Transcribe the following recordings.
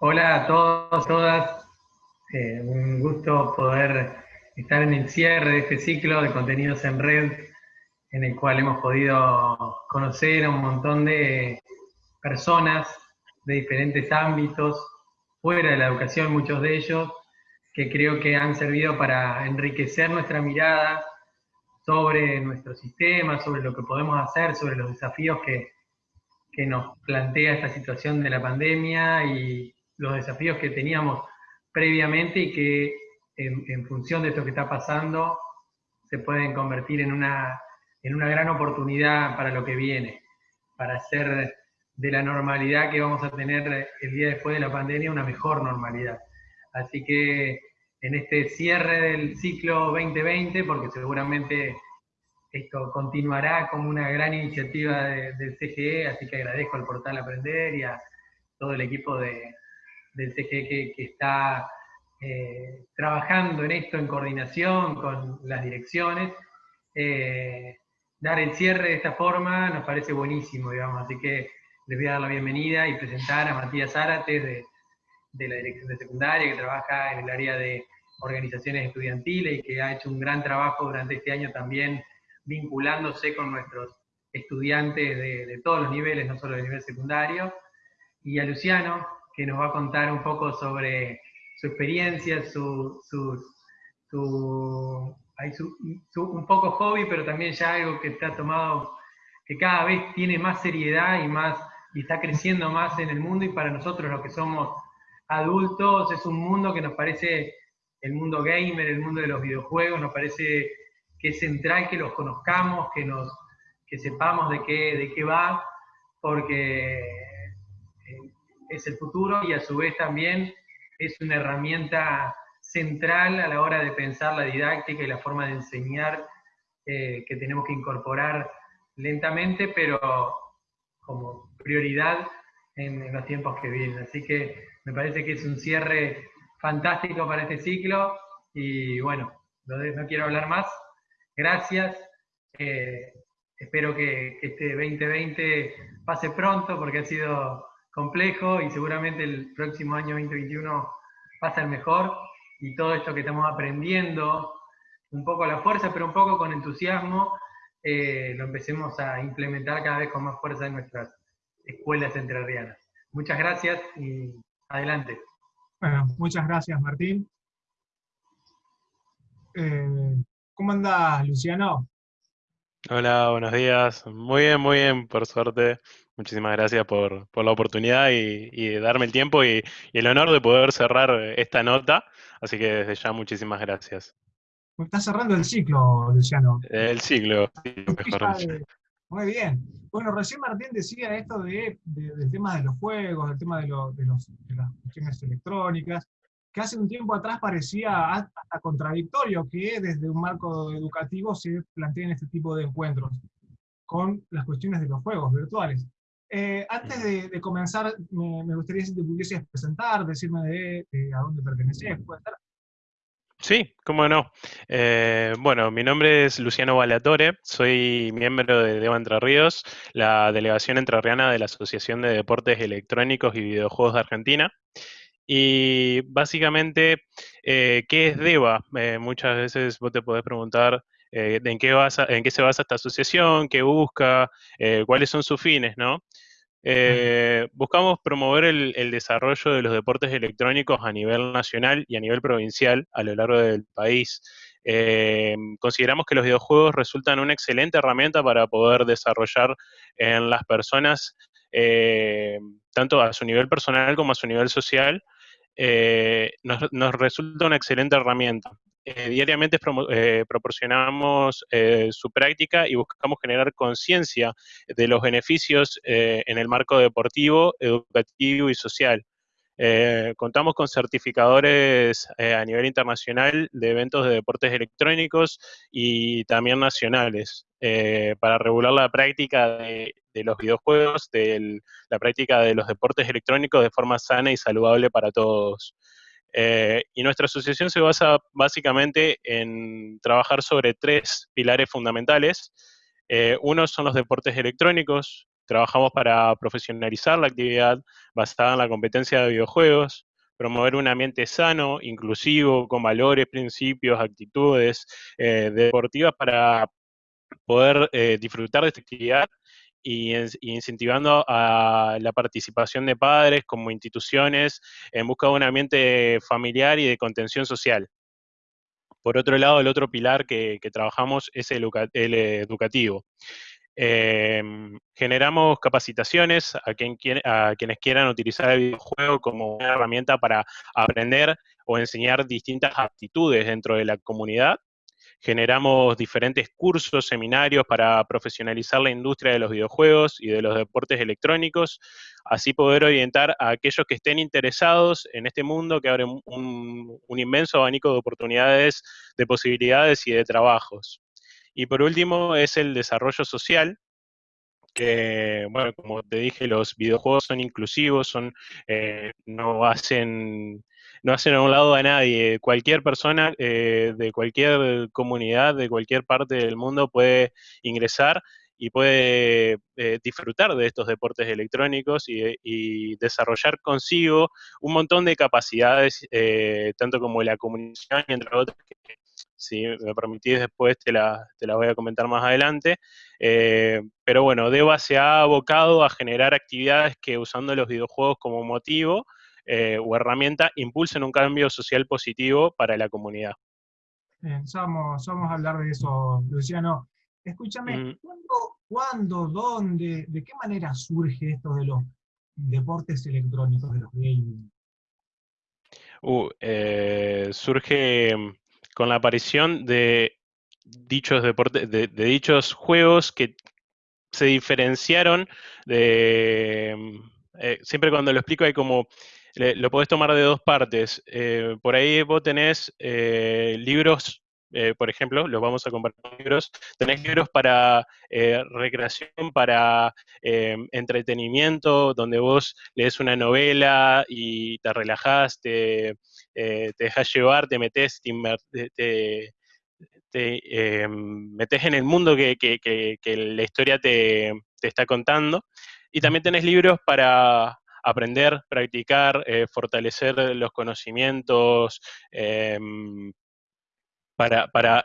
Hola a todos, todas. Eh, un gusto poder estar en el cierre de este ciclo de contenidos en red, en el cual hemos podido conocer a un montón de personas de diferentes ámbitos, fuera de la educación, muchos de ellos, que creo que han servido para enriquecer nuestra mirada sobre nuestro sistema, sobre lo que podemos hacer, sobre los desafíos que, que nos plantea esta situación de la pandemia y los desafíos que teníamos previamente y que en, función de esto que está pasando se pueden convertir en una, en una gran oportunidad para lo que viene, para hacer de la normalidad que vamos a tener el día después de la pandemia una mejor normalidad. Así que en este cierre del ciclo 2020, porque seguramente esto continuará como una gran iniciativa del CGE, así que agradezco al portal Aprender y a todo el equipo de, del CGE que, está eh, trabajando en esto en coordinación con las direcciones. Eh, dar el cierre de esta forma nos parece buenísimo, digamos, así que les voy a dar la bienvenida y presentar a Matías Zárate de, de la Dirección de Secundaria, que trabaja en el área de organizaciones estudiantiles y que ha hecho un gran trabajo durante este año también vinculándose con nuestros estudiantes de, de todos los niveles, no solo del nivel secundario, y a Luciano, que nos va a contar un poco sobre su experiencia, su, su, su, un poco hobby, pero también ya algo que está tomado, que cada vez tiene más seriedad y, más, y está creciendo más en el mundo y para nosotros los que somos adultos es un mundo que nos parece, el mundo gamer, el mundo de los videojuegos, nos parece que es central que los conozcamos, que, nos, que sepamos de qué, de qué va, porque es el futuro y a su vez también es una herramienta central a la hora de pensar la didáctica y la forma de enseñar eh, que tenemos que incorporar lentamente, pero como prioridad en, los tiempos que vienen. Así que me parece que es un cierre fantástico para este ciclo y bueno, no quiero hablar más. Gracias. Eh, espero que, que este 2020 pase pronto porque ha sido complejo y seguramente el próximo año 2021 va a ser mejor y todo esto que estamos aprendiendo, un poco a la fuerza, pero un poco con entusiasmo, eh, lo empecemos a implementar cada vez con más fuerza en nuestras escuelas entrerrianas. Muchas gracias y adelante. Bueno, muchas gracias Martín. Eh, ¿Cómo andás, Luciano? Hola, buenos días. Muy bien, muy bien, por suerte. Muchísimas gracias por, la oportunidad y, darme el tiempo y, el honor de poder cerrar esta nota. Así que desde ya muchísimas gracias. Está cerrando el ciclo, Luciano. El ciclo, mejor Muy bien. Bueno, recién Martín decía esto de, del tema de los juegos, del tema de, de, las cuestiones electrónicas, que hace un tiempo atrás parecía hasta contradictorio que desde un marco educativo se planteen este tipo de encuentros con las cuestiones de los juegos virtuales. Eh, antes de, comenzar, me, gustaría si te pudieses presentar, decirme de, a dónde perteneces, ¿puede ser? Sí, cómo no. Eh, bueno, mi nombre es Luciano Balatore, soy miembro de Deva Entre Ríos, la delegación entrerriana de la Asociación de Deportes Electrónicos y Videojuegos de Argentina. Y básicamente, eh, ¿qué es DEVA? muchas veces vos te podés preguntar eh, en, qué en qué se basa esta asociación, qué busca, eh, cuáles son sus fines, ¿no? Eh, buscamos promover el, desarrollo de los deportes electrónicos a nivel nacional y a nivel provincial a lo largo del país. consideramos que los videojuegos resultan una excelente herramienta para poder desarrollar en las personas, tanto a su nivel personal como a su nivel social, nos, resulta una excelente herramienta. Eh, diariamente eh, proporcionamos eh, su práctica y buscamos generar conciencia de los beneficios en el marco deportivo, educativo y social. contamos con certificadores a nivel internacional de eventos de deportes electrónicos y también nacionales para regular la práctica de, los videojuegos, de la práctica de los deportes electrónicos de forma sana y saludable para todos. Eh, y nuestra asociación se basa básicamente en trabajar sobre tres pilares fundamentales. Eh, uno son los deportes electrónicos, trabajamos para profesionalizar la actividad basada en la competencia de videojuegos, promover un ambiente sano, inclusivo, con valores, principios, actitudes eh, deportivas para poder eh, disfrutar de esta actividad y, incentivando a la participación de padres como instituciones en busca de un ambiente familiar y de contención social. Por otro lado, el otro pilar que, trabajamos es el, educativo. Em, generamos capacitaciones a, a, quienes quieran utilizar el videojuego como una herramienta para aprender o enseñar distintas aptitudes dentro de la comunidad Generamos diferentes cursos, seminarios para profesionalizar la industria de los videojuegos y de los deportes electrónicos, así poder orientar a aquellos que estén interesados en este mundo que abre un, inmenso abanico de oportunidades, de posibilidades y de trabajos. Y por último es el desarrollo social, que, bueno, como te dije, los videojuegos son inclusivos, son, eh, no hacen no hacen a un lado a nadie. Cualquier persona eh, de cualquier comunidad, de cualquier parte del mundo puede ingresar y puede eh, disfrutar de estos deportes electrónicos y, desarrollar consigo un montón de capacidades, eh, tanto como la comunicación entre otras, que si me permitís después te la, te la voy a comentar más adelante. pero bueno, Deva se ha abocado a generar actividades que usando los videojuegos como motivo, eh, o herramienta impulsen un cambio social positivo para la comunidad. Bien, somos, a hablar de eso, Luciano. Escúchame, ¿cuándo, dónde, de qué manera surge esto de los deportes electrónicos, de los gaming? Uh, eh, surge mm, con la aparición de dichos deportes, de, dichos juegos que se diferenciaron de. Mm, eh, siempre cuando lo explico hay como lo podés tomar de dos partes. Eh, por ahí vos tenés eh, libros, eh, por ejemplo, los vamos a compartir libros, tenés libros para recreación, para entretenimiento, donde vos lees una novela y te relajás, te, te dejas llevar, te metes, te, te metes en el mundo que, que la historia te, está contando. Y también tenés libros para, aprender, practicar, eh, fortalecer los conocimientos em, para,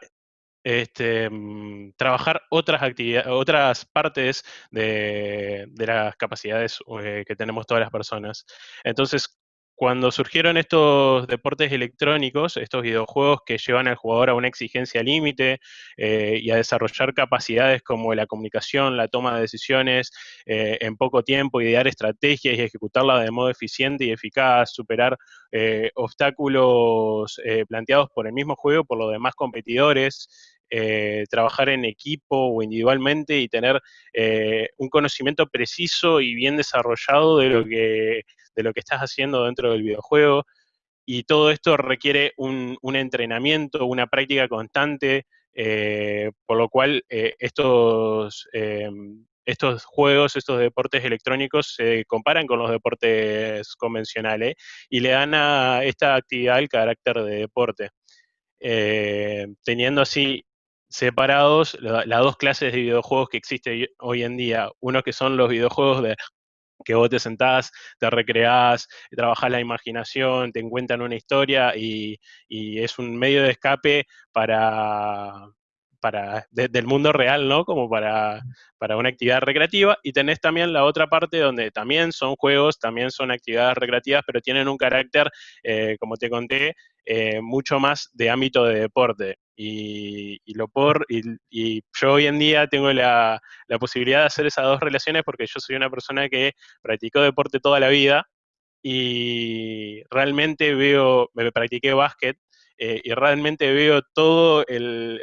este, mm, trabajar otras actividades, otras partes de, las capacidades eh, que tenemos todas las personas. Entonces, cuando surgieron estos deportes electrónicos, estos videojuegos que llevan al jugador a una exigencia límite eh, y a desarrollar capacidades como la comunicación, la toma de decisiones eh, en poco tiempo, idear estrategias y ejecutarlas de modo eficiente y eficaz, superar eh, obstáculos planteados por el mismo juego, por los demás competidores, trabajar en equipo o individualmente y tener un conocimiento preciso y bien desarrollado de lo que de lo que estás haciendo dentro del videojuego. Y todo esto requiere un, entrenamiento, una práctica constante, eh, por lo cual eh, estos, eh, estos juegos, estos deportes electrónicos se comparan con los deportes convencionales y le dan a esta actividad el carácter de deporte. teniendo así separados las dos clases de videojuegos que existen hoy en día, uno que son los videojuegos de que vos te sentás, te recreás, trabajás la imaginación, te encuentran una historia y, es un medio de escape para, para del mundo real, ¿no? Como para, para una actividad recreativa. Y tenés también la otra parte donde también son juegos, también son actividades recreativas, pero tienen un carácter, eh, como te conté, eh, mucho más de ámbito de deporte. Y, lo por, y, yo hoy en día tengo la, posibilidad de hacer esas dos relaciones porque yo soy una persona que practicó deporte toda la vida y realmente veo, me practiqué básquet eh, y realmente veo todo el,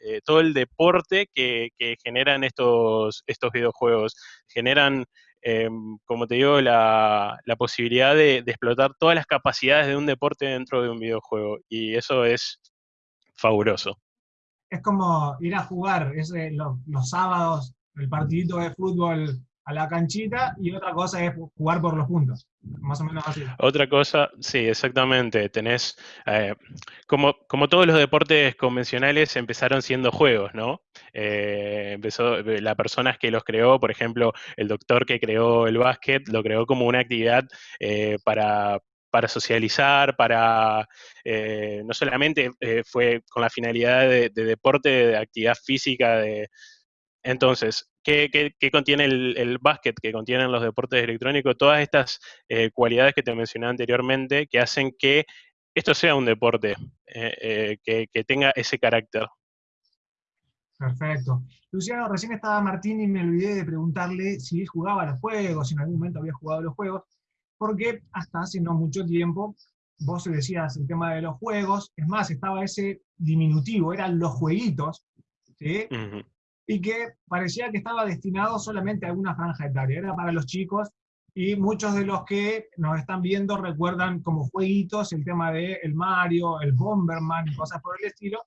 eh, todo el deporte que, generan estos, estos videojuegos. Generan Em, como te digo, la, posibilidad de, explotar todas las capacidades de un deporte dentro de un videojuego. Y eso es fabuloso. Es como ir a jugar los, sábados, el partidito de fútbol a la canchita y otra cosa es jugar por los puntos. Más o menos así. Otra cosa, sí, exactamente. Tenés, eh, como, como todos los deportes convencionales, empezaron siendo juegos, ¿no? Eh, empezó, eh, la persona que los creó, por ejemplo, el doctor que creó el básquet, lo creó como una actividad para, para socializar, para no solamente fue con la finalidad de, de, deporte, de actividad física, de, entonces, ¿qué, contiene el, básquet, que contienen los deportes electrónicos? Todas estas eh, cualidades que te mencioné anteriormente que hacen que esto sea un deporte, eh, eh, que, tenga ese carácter. Perfecto. Luciano, recién estaba Martín y me olvidé de preguntarle si jugaba los juegos, si en algún momento había jugado los juegos, porque hasta hace no mucho tiempo vos decías el tema de los juegos, es más, estaba ese diminutivo, eran los jueguitos, ¿sí? y que parecía que estaba destinado solamente a una franja etaria, era para los chicos, y muchos de los que nos están viendo recuerdan como jueguitos el tema de el Mario, el Bomberman y cosas por el estilo,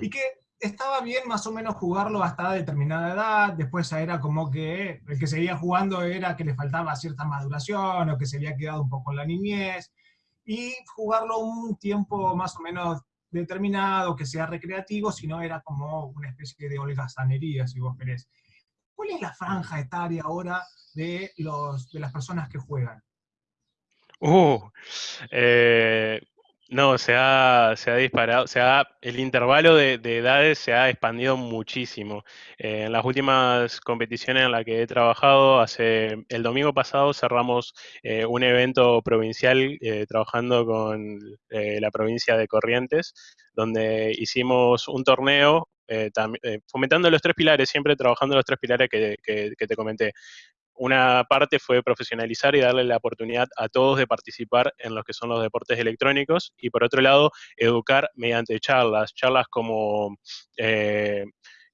y que estaba bien más o menos jugarlo hasta determinada edad, después era como que el que seguía jugando era que le faltaba cierta maduración o que se había quedado un poco en la niñez, y jugarlo un tiempo más o menos determinado, que sea recreativo, sino era como una especie de holgazanería, si vos querés. ¿Cuál es la franja etaria ahora de, los, de las personas que juegan? Uh, eh, no, se ha, se ha disparado, se ha, el intervalo de, edades se ha expandido muchísimo. Eh, en las últimas competiciones en las que he trabajado, hace el domingo pasado cerramos eh, un evento provincial eh, trabajando con la provincia de Corrientes, donde hicimos un torneo fomentando los tres pilares, siempre trabajando los tres pilares que te comenté una parte fue profesionalizar y darle la oportunidad a todos de participar en los que son los deportes electrónicos y por otro lado educar mediante charlas, charlas como eh,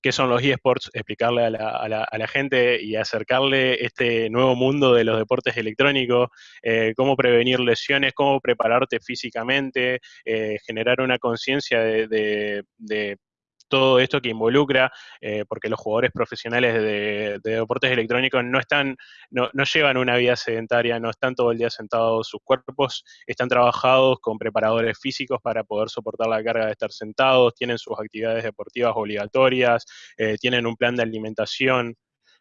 qué son los eSports, explicarle a la, gente y acercarle este nuevo mundo de los deportes electrónicos, eh, cómo prevenir lesiones, cómo prepararte físicamente, eh, generar una conciencia de todo esto que involucra, eh, porque los jugadores profesionales de, deportes electrónicos no están, no, llevan una vida sedentaria, no están todo el día sentados, sus cuerpos están trabajados con preparadores físicos para poder soportar la carga de estar sentados, tienen sus actividades deportivas obligatorias, eh, tienen un plan de alimentación.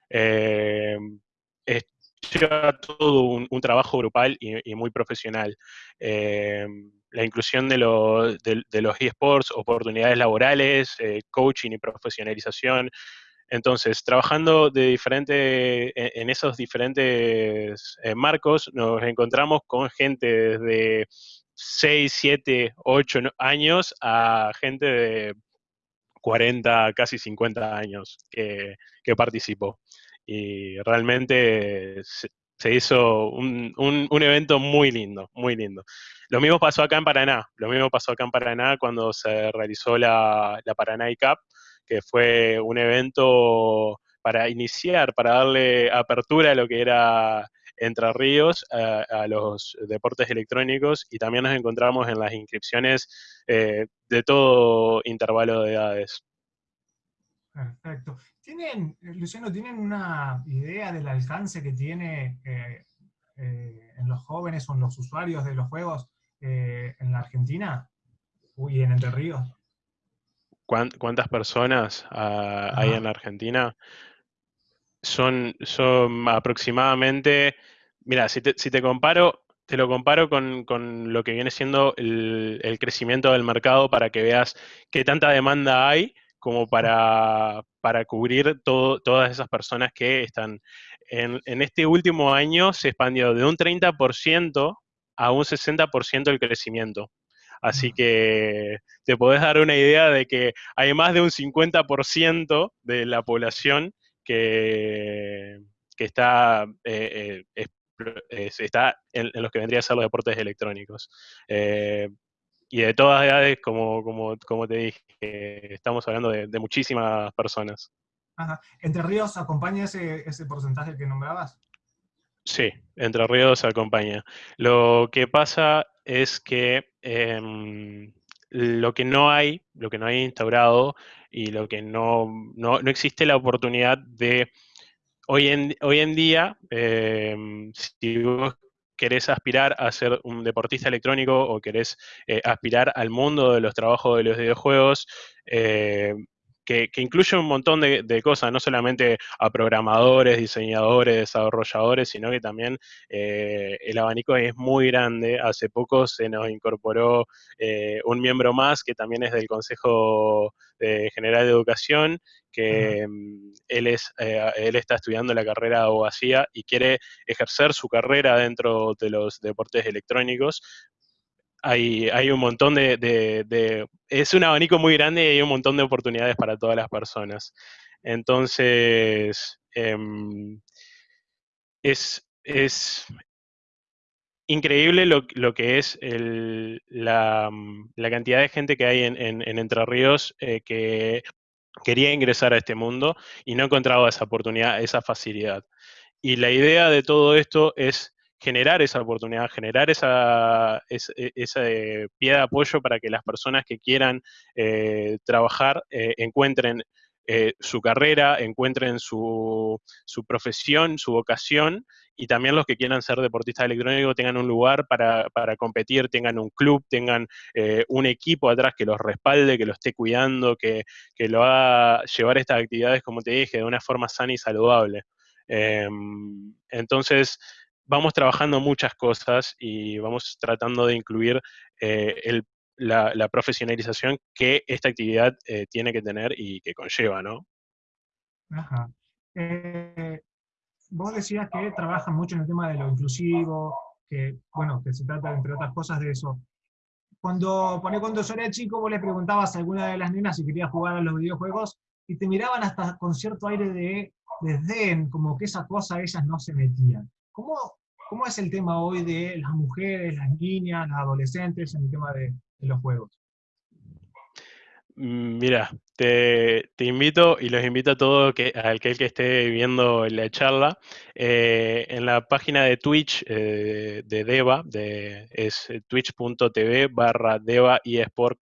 Eh, lleva todo un, trabajo grupal y, muy profesional la inclusión de, de, los eSports, oportunidades laborales, eh, coaching y profesionalización. Entonces, trabajando de diferente, en, esos diferentes eh, marcos, nos encontramos con gente desde 6, 7, 8 años a gente de 40, casi 50 años que, que participó. Y realmente se hizo un, un, evento muy lindo, muy lindo. Lo mismo pasó acá en Paraná, lo mismo pasó acá en Paraná cuando se realizó la, la Paraná Cup, que fue un evento para iniciar, para darle apertura a lo que era Entre Ríos, a, los deportes electrónicos, y también nos encontramos en las inscripciones eh, de todo intervalo de edades. Perfecto. ¿Tienen, Luciano, ¿tienen una idea del alcance que tiene eh, eh, en los jóvenes o en los usuarios de los juegos eh, en la Argentina y en Entre Ríos? ¿Cuántas personas ah, hay en la Argentina? Son, son aproximadamente, mira, si te, comparo, te lo comparo con, lo que viene siendo el, el, crecimiento del mercado para que veas qué tanta demanda hay como para, cubrir todas esas personas que están. En, este último año se expandió de un 30% a un 60% el crecimiento. Así que te podés dar una idea de que hay más de un 50% de la población que, está, eh, eh, está en, los que vendría a ser los deportes electrónicos. Eh, y de todas edades, como, como, como te dije, estamos hablando de, muchísimas personas. Ajá. ¿Entre Ríos acompaña ese, ese porcentaje que nombrabas? Sí, Entre Ríos acompaña. Lo que pasa es que em, lo que no hay, lo que no hay instaurado y lo que no, no, no existe la oportunidad de hoy, en, hoy en día, em, si vos querés aspirar a ser un deportista electrónico o querés eh, aspirar al mundo de los trabajos de los videojuegos, eh, que, incluye un montón de, cosas, no solamente a programadores, diseñadores, desarrolladores, sino que también eh, el abanico es muy grande. Hace poco se nos incorporó eh, un miembro más que también es del Consejo General de Educación, que mm, él, es, eh, él está estudiando la carrera de abogacía y quiere ejercer su carrera dentro de los deportes electrónicos, hay, un montón de, Es un abanico muy grande y hay un montón de oportunidades para todas las personas. Entonces, em, es, increíble lo, que es la, cantidad de gente que hay en, Entre Ríos eh, que quería ingresar a este mundo y no encontraba esa oportunidad, esa facilidad. Y la idea de todo esto es generar esa oportunidad, generar esa, e, pie de apoyo para que las personas que quieran eh, trabajar eh, encuentren eh, su carrera, encuentren su, profesión, su vocación, y también los que quieran ser deportistas electrónicos tengan un lugar para, competir, tengan un club, tengan un equipo atrás que los respalde, que lo esté cuidando, que, que lo haga llevar estas actividades, como te dije, de una forma sana y saludable. Em, entonces, vamos trabajando muchas cosas y vamos tratando de incluir eh, la, profesionalización que esta actividad eh, tiene que tener y que conlleva, ¿no? Ajá. Eh, vos decías que trabajan mucho en el tema de lo inclusivo, que, bueno, que se trata, entre otras cosas, de eso. Cuando, cuando yo era chico, vos le preguntabas a alguna de las nenas si quería jugar a los videojuegos y te miraban hasta con cierto aire de desdén, como que esa cosa ellas no se metían. ¿Cómo, ¿Cómo es el tema hoy de las mujeres, las niñas, las adolescentes en el tema de, los juegos? Mm, mira, te, invito y los invito a todos que, a aquel que esté viendo la charla, eh, en la página de Twitch eh, de Deva, de, es twitch.tv barra Deva y Sport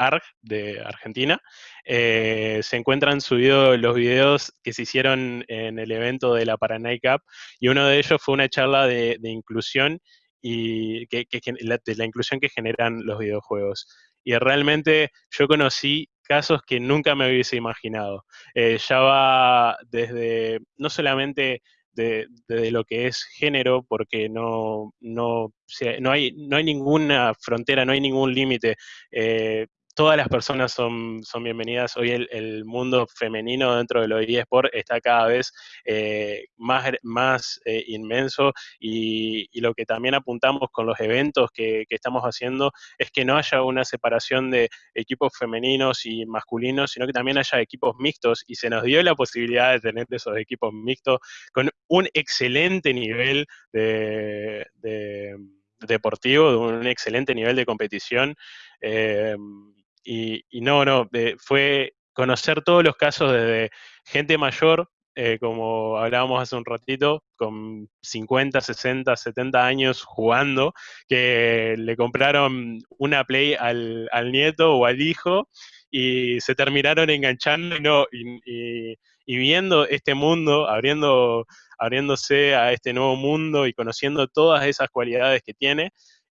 ARG de Argentina. Eh, se encuentran subidos los videos que se hicieron en el evento de la Paraná Cup y uno de ellos fue una charla de, inclusión y que, de la inclusión que generan los videojuegos. Y realmente yo conocí casos que nunca me hubiese imaginado. Eh, ya va desde, no solamente de, lo que es género, porque no, no, no, hay, no hay ninguna frontera, no hay ningún límite. Eh, todas las personas son, son bienvenidas. Hoy el, mundo femenino dentro de los eSport está cada vez eh, más, más eh, inmenso y, lo que también apuntamos con los eventos que, estamos haciendo es que no haya una separación de equipos femeninos y masculinos, sino que también haya equipos mixtos y se nos dio la posibilidad de tener esos equipos mixtos con un excelente nivel de, deportivo, de un excelente nivel de competición. Eh, y, no, no, fue conocer todos los casos desde gente mayor, eh, como hablábamos hace un ratito, con 50, 60, 70 años jugando, que le compraron una Play al, nieto o al hijo y se terminaron enganchando y, no, y, viendo este mundo, abriendo, abriéndose a este nuevo mundo y conociendo todas esas cualidades que tiene,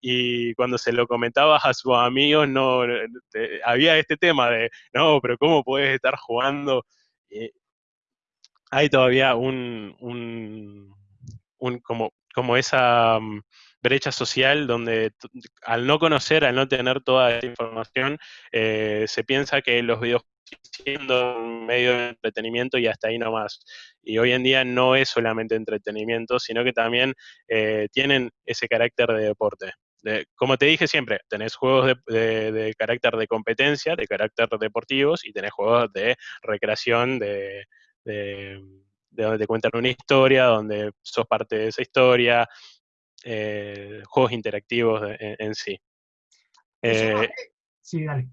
y cuando se lo comentabas a sus amigos, no, había este tema de, no, pero ¿cómo puedes estar jugando? hay todavía un, un, como, como esa mm, brecha social donde al no conocer, al no tener toda esa información, eh, se piensa que los videojuegos siendo un medio de entretenimiento y hasta ahí nomás. Y hoy en día no es solamente entretenimiento, sino que también eh, tienen ese carácter de deporte como te dije siempre, tenés juegos de, carácter de competencia, de carácter deportivos, y tenés juegos de recreación, de, donde te cuentan una historia, donde sos parte de esa historia, eh, juegos interactivos en, sí. Eh, sí, dale.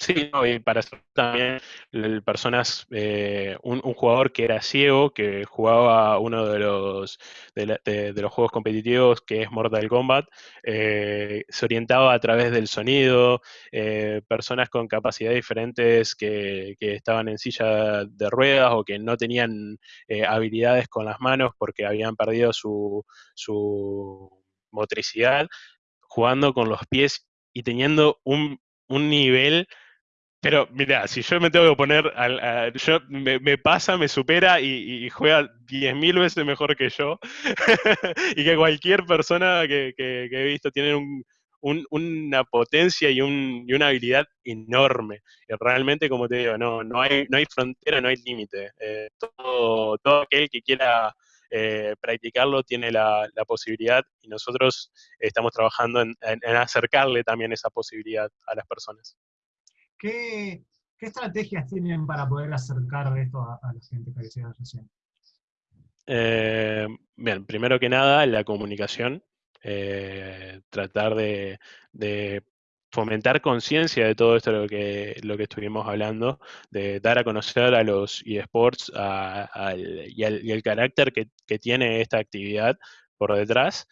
Sí, y para eso también personas, eh, un, jugador que era ciego, que jugaba uno de los, de, los juegos competitivos, que es Mortal Kombat, eh, se orientaba a través del sonido, eh, personas con capacidades diferentes que, estaban en silla de ruedas o que no tenían habilidades con las manos porque habían perdido su, su motricidad, jugando con los pies y teniendo un, un nivel pero mira, si yo me tengo que poner, al, yo, me, pasa, me supera y, juega 10.000 veces mejor que yo y que cualquier persona que, he visto tiene una potencia y, una habilidad enorme. Y realmente, como te digo, no, no, hay, no hay frontera, no hay límite. Eh, todo, todo aquel que quiera eh, practicarlo tiene la, posibilidad y nosotros estamos trabajando en acercarle también esa posibilidad a las personas. ¿Qué, estrategias tienen para poder acercar esto a, la gente que decía recién? Eh, bien, primero que nada, la comunicación. Eh, tratar de, fomentar conciencia de todo esto lo que, lo que estuvimos hablando, de dar a conocer a los eSports y, el carácter que, tiene esta actividad por detrás.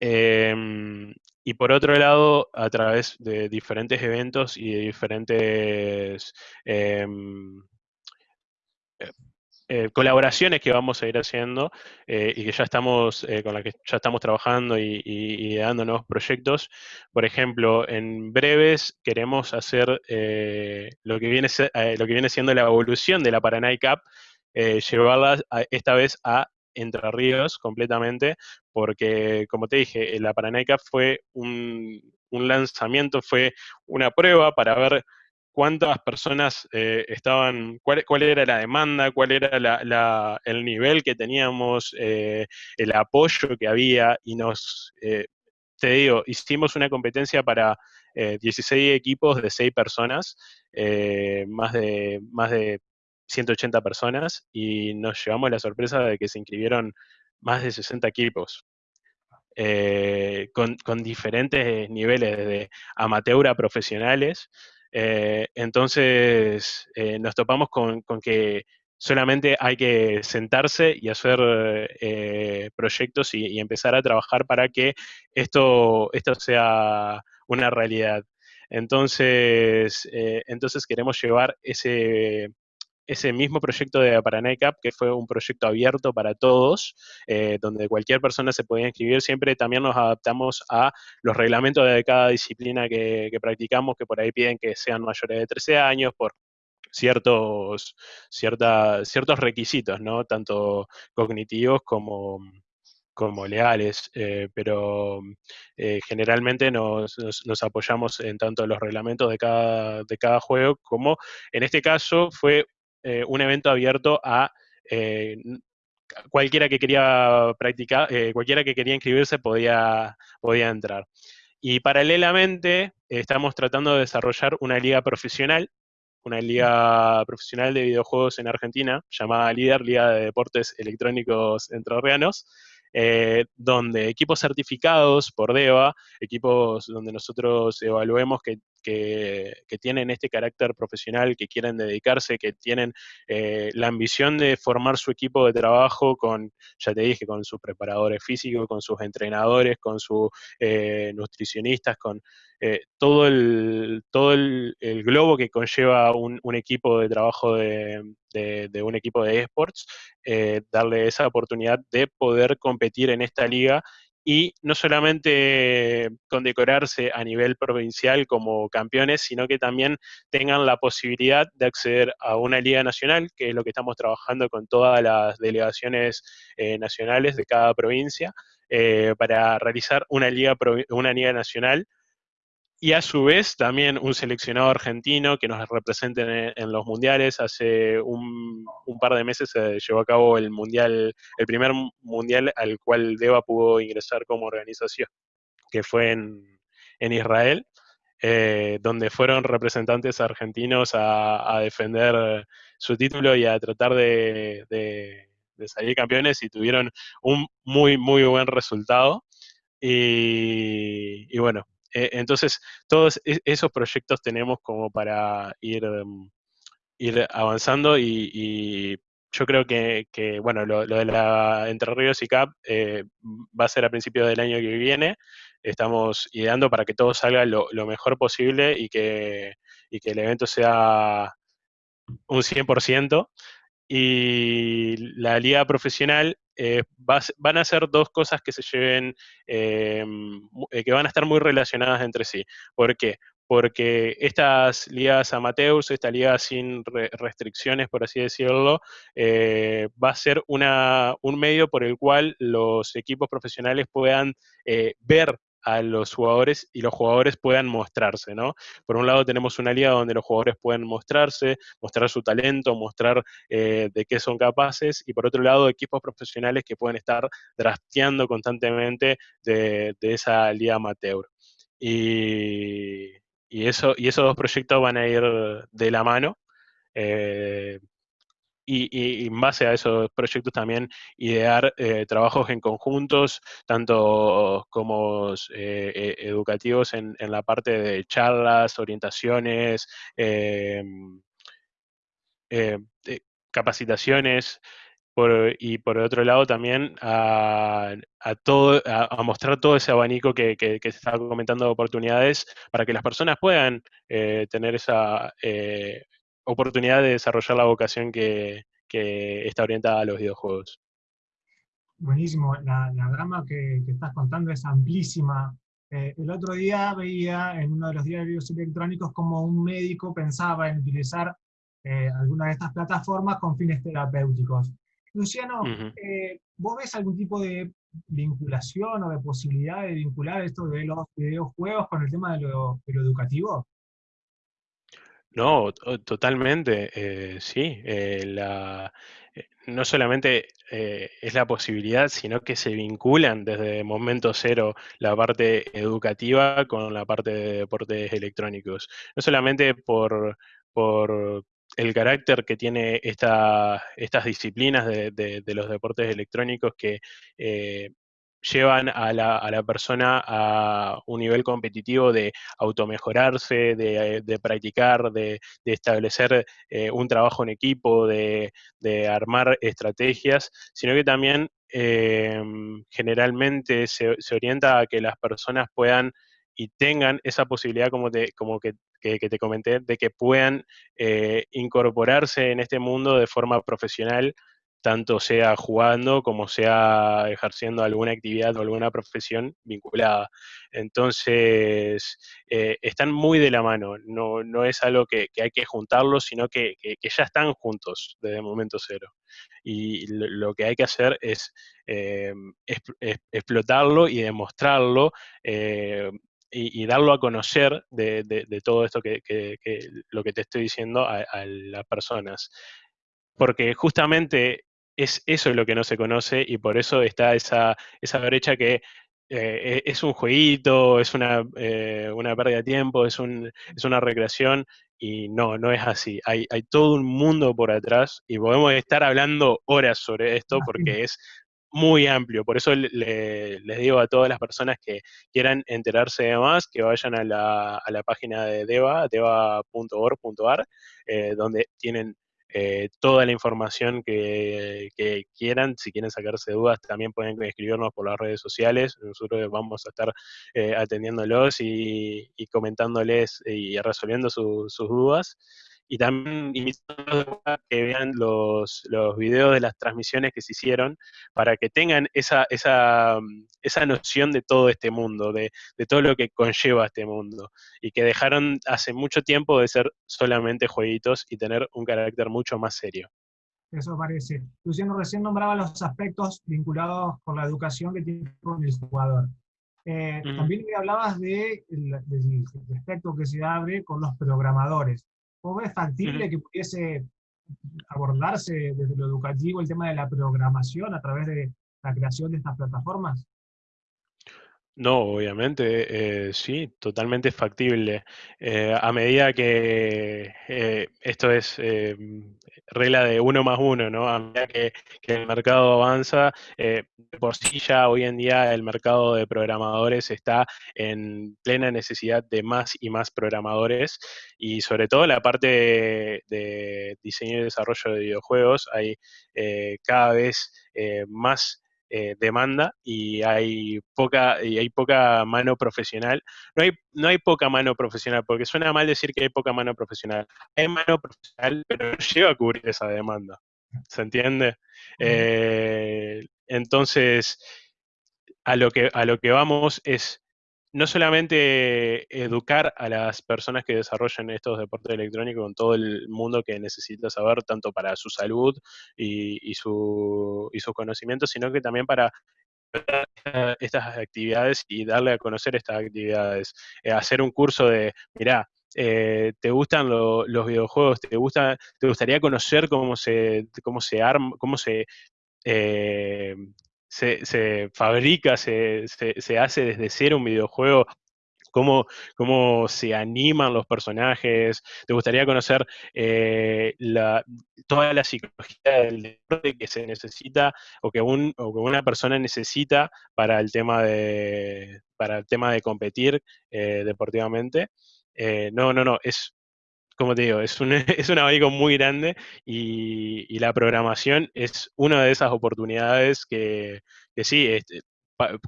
Em, y por otro lado, a través de diferentes eventos y de diferentes em, eh, eh, colaboraciones que vamos a ir haciendo eh, y que ya estamos, con las que ya estamos trabajando y, dando nuevos proyectos. Por ejemplo, en breves queremos hacer lo, que viene, lo que viene siendo la evolución de la Paraná Cup, llevarla esta vez a entre Ríos completamente, porque como te dije, la Paraneca fue un, lanzamiento, fue una prueba para ver cuántas personas eh, estaban, cuál, era la demanda, cuál era el nivel que teníamos, eh, el apoyo que había y nos, eh, te digo, hicimos una competencia para 16 equipos de 6 personas, más, de, más de 180 personas y nos llevamos la sorpresa de que se inscribieron más de 60 equipos. Eh, con, diferentes niveles de amateur a profesionales. Eh, entonces eh, nos topamos con, que solamente hay que sentarse y hacer proyectos y, empezar a trabajar para que esto, esto sea una realidad. Entonces, entonces queremos llevar ese, ese mismo proyecto de Paraná que fue un proyecto abierto para todos, eh, donde cualquier persona se podía inscribir, siempre también nos adaptamos a los reglamentos de cada disciplina que, practicamos, que por ahí piden que sean mayores de 13 años, por ciertos, ciertos requisitos, ¿no? Tanto cognitivos como, como leales, eh, pero eh, generalmente nos, nos, apoyamos en tanto los reglamentos de cada, de cada juego como en este caso fue eh, un evento abierto a eh, cualquiera que quería practicar, eh, cualquiera que quería inscribirse podía, podía entrar. Y paralelamente estamos tratando de desarrollar una liga profesional, una liga profesional de videojuegos en Argentina, llamada LIDER, Liga de Deportes Electrónicos Entrerrianos, eh, donde equipos certificados por DEVA, equipos donde nosotros evaluemos que, tienen este carácter profesional, que quieren dedicarse, que tienen eh, la ambición de formar su equipo de trabajo con, ya te dije, con sus preparadores físicos, con sus entrenadores, con sus eh, nutricionistas, con todo, el, todo el, globo que conlleva un, equipo de trabajo de, un equipo de esports, eh, darle esa oportunidad de poder competir en esta liga y no solamente condecorarse a nivel provincial como campeones, sino que también tengan la posibilidad de acceder a una liga nacional, que es lo que estamos trabajando con todas las delegaciones eh, nacionales de cada provincia, eh, para realizar una liga, una liga nacional y a su vez también un seleccionado argentino que nos represente en, los mundiales. Hace un, par de meses se llevó a cabo el mundial, el primer mundial al cual Deva pudo ingresar como organización, que fue en, Israel, eh, donde fueron representantes argentinos a, defender su título y a tratar de, salir campeones y tuvieron un muy, muy buen resultado. y bueno, eh, entonces, todos e, esos proyectos tenemos como para ir, em, avanzando y, yo creo que, bueno, lo, de la Entre Ríos y CAP eh, va a ser a principios del año que viene. Estamos ideando para que todo salga lo, mejor posible y que, y que el evento sea un 100%. Y la liga profesional eh, van a ser dos cosas que se lleven, eh, que van a estar muy relacionadas entre sí. ¿Por qué? porque estas ligas amateurs, esta liga sin restricciones, por así decirlo, eh, va a ser una, un medio por el cual los equipos profesionales puedan eh, ver a los jugadores y los jugadores puedan mostrarse, ¿no? Por un lado tenemos una liga donde los jugadores pueden mostrarse, mostrar su talento, mostrar eh, de qué son capaces, y por otro lado equipos profesionales que pueden estar drafteando constantemente de, esa liga amateur. Y, y, eso, y esos dos proyectos van a ir de la mano. Eh, y, en base a esos proyectos también idear eh, trabajos en conjuntos, tanto como eh, educativos en, en, la parte de charlas, orientaciones, capacitaciones, y por otro lado también a, todo, a, mostrar todo ese abanico que, que, se estaba comentando de oportunidades para que las personas puedan eh, tener esa eh, oportunidad de desarrollar la vocación que, está orientada a los videojuegos. Buenísimo, la, la gama que, estás contando es amplísima. Eh, el otro día veía en uno de los diarios electrónicos como un médico pensaba en utilizar alguna de estas plataformas con fines terapéuticos. Luciano, eh, ¿vos ves algún tipo de vinculación o de posibilidad de vincular esto de los videojuegos con el tema de lo, educativo? No, totalmente, eh, sí. Eh, no solamente es la posibilidad, sino que se vinculan desde momento cero la parte educativa con la parte de deportes electrónicos. No solamente por, por el carácter que tiene esta, estas disciplinas de, los deportes electrónicos que eh, llevan a la, a la, persona a un nivel competitivo de automejorarse, de, de practicar, de, establecer eh, un trabajo en equipo, de, armar estrategias, sino que también eh, generalmente se, se, orienta a que las personas puedan y tengan esa posibilidad como, de, como que que, te comenté, de que puedan eh, incorporarse en este mundo de forma profesional, tanto sea jugando como sea ejerciendo alguna actividad o alguna profesión vinculada. Entonces, eh, están muy de la mano, no, no es algo que, hay que juntarlos, sino que, ya están juntos desde el momento cero. Y lo, que hay que hacer es, eh, explotarlo y demostrarlo y, darlo a conocer de, todo esto que, lo que te estoy diciendo a, las personas. Porque justamente es eso lo que no se conoce y por eso está esa, esa brecha que eh, e, es un jueguito, es una, eh, una pérdida de tiempo, es, un, es una recreación y no, no es así. Hay, hay todo un mundo por atrás y podemos estar hablando horas sobre esto porque es muy amplio. Por eso les digo a todas las personas que quieran enterarse de más, que vayan a la, a la página de DEVA, deva.org.ar, eh, donde tienen eh, toda la información que, quieran. Si quieren sacarse dudas, también pueden escribirnos por las redes sociales. Nosotros vamos a estar eh, atendiéndolos y, comentándoles y resolviendo sus dudas y también invitando a que vean los, los videos de las transmisiones que se hicieron para que tengan esa, esa, mm, esa noción de todo este mundo, de, de, todo lo que conlleva este mundo, y que dejaron hace mucho tiempo de ser solamente jueguitos y tener un carácter mucho más serio. Eso parece. Luciano recién nombraba los aspectos vinculados con la educación que tiene con el jugador. Eh, también me hablabas de, del aspecto que se abre con los programadores. ¿Cómo es factible que pudiese abordarse desde lo educativo el tema de la programación a través de la creación de estas plataformas? No, obviamente, eh, sí, totalmente factible. Eh, a medida que eh, esto es regla de uno más uno, ¿no? A medida que, el mercado avanza, por sí ya hoy en día el mercado de programadores está en plena necesidad de más y más programadores y sobre todo la parte de, de diseño y desarrollo de videojuegos hay cada vez más eh, demanda y hay poca y hay poca mano profesional. No hay, no hay poca mano profesional, porque suena mal decir que hay poca mano profesional. Hay mano profesional, pero no llega a cubrir esa demanda. ¿Se entiende? Eh, entonces, a lo, que, a lo que vamos es no solamente educar a las personas que desarrollan estos deportes electrónicos con todo el mundo que necesita saber, tanto para su salud y, su, sus conocimientos, sino que también para estas actividades y darle a conocer estas actividades. Eh, hacer un curso de, mirá, eh, ¿te gustan los videojuegos? ¿Te, gusta, ¿Te gustaría conocer cómo se, cómo se arma, cómo se eh, se, fabrica, se, hace desde cero un videojuego, Cómo, cómo, se animan los personajes. ¿Te gustaría conocer eh, la, toda la psicología del deporte que se necesita o que, un, o que una persona necesita para el tema de, para el tema de competir eh, deportivamente? Eh, no, no, no, es como te digo, es un, es un abanico muy grande y, la programación es una de esas oportunidades que, sí, este,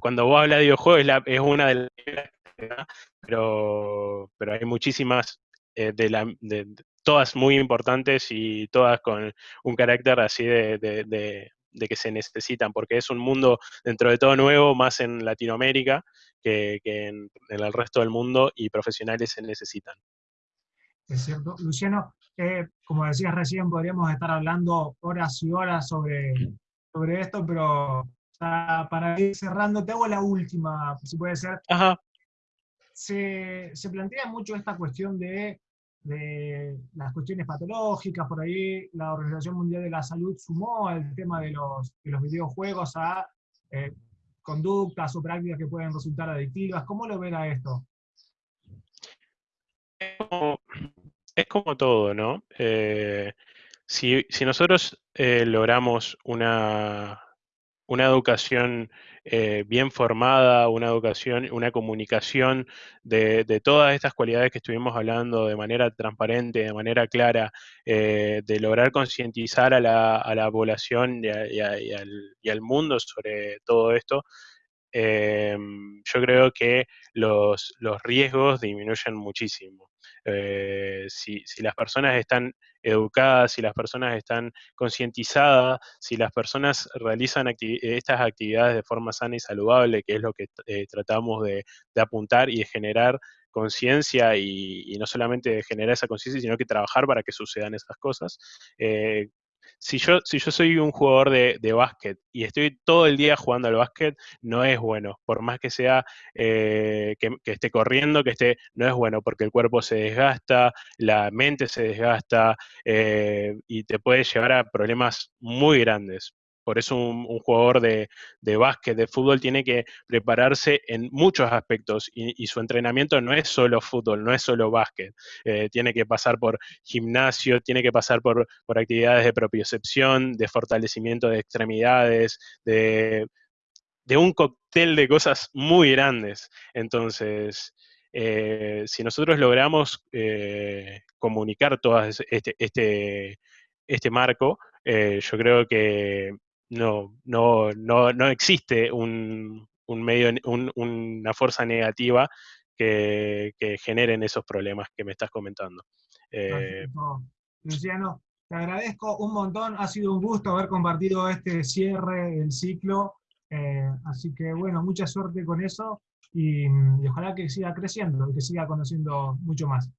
cuando vos hablas de videojuegos es, una de las pero, pero hay muchísimas, eh, de, la, de, todas muy importantes y todas con un carácter así de, que se necesitan, porque es un mundo dentro de todo nuevo, más en Latinoamérica que, en el resto del mundo y profesionales se necesitan. Es cierto. Luciano, eh, como decías recién, podríamos estar hablando horas y horas sobre, sobre esto, pero para ir cerrando, te hago la última, si puede ser. Ajá. Se, se, plantea mucho esta cuestión de, de, las cuestiones patológicas, por ahí la Organización Mundial de la Salud sumó el tema de los, de los videojuegos a eh, conductas o prácticas que pueden resultar adictivas. ¿Cómo lo ven a esto? Es como todo, ¿no? Eh, si, nosotros eh, logramos una, una educación eh, bien formada, una educación, una comunicación de, todas estas cualidades que estuvimos hablando de manera transparente, de manera clara, de lograr concientizar a la, población y, al, mundo sobre todo esto, yo creo que los, los riesgos disminuyen muchísimo. Eh, si, las personas están educadas, si las personas están concientizadas, si las personas realizan estas actividades de forma sana y saludable, que es lo que eh, tratamos de, apuntar y de generar conciencia y, no solamente de generar esa conciencia, sino que trabajar para que sucedan esas cosas, eh, si yo, si yo soy un jugador de, de, básquet y estoy todo el día jugando al básquet, no es bueno. Por más que sea eh, que, esté corriendo, que esté, no es bueno porque el cuerpo se desgasta, la mente se desgasta eh, y te puede llevar a problemas muy grandes. Por eso un, jugador de, básquet, de fútbol, tiene que prepararse en muchos aspectos y, su entrenamiento no es solo fútbol, no es solo básquet. Eh, tiene que pasar por gimnasio, tiene que pasar por, actividades de propiocepción, de fortalecimiento de extremidades, de, un cóctel de cosas muy grandes. Entonces, eh, si nosotros logramos eh, comunicar todo este, este, este marco, yo creo que no, no, no, no existe un, medio, una fuerza negativa que, generen esos problemas que me estás comentando. Eh, Luciano, te agradezco un montón, ha sido un gusto haber compartido este cierre del ciclo, eh, así que bueno, mucha suerte con eso y, y ojalá que siga creciendo y que siga conociendo mucho más.